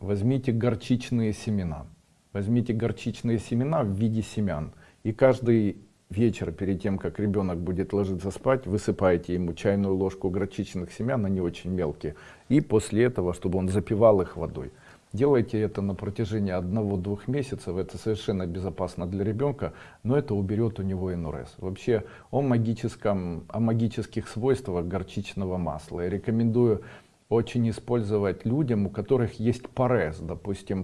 возьмите горчичные семена. Возьмите горчичные семена в виде семян. И каждый вечер, перед тем, как ребенок будет ложиться спать, высыпаете ему чайную ложку горчичных семян, они очень мелкие. И после этого, чтобы он запивал их водой. Делайте это на протяжении одного-двух месяцев, это совершенно безопасно для ребенка, но это уберет у него НРС. Вообще о, магическом, о магических свойствах горчичного масла. Я рекомендую очень использовать людям, у которых есть парез, допустим,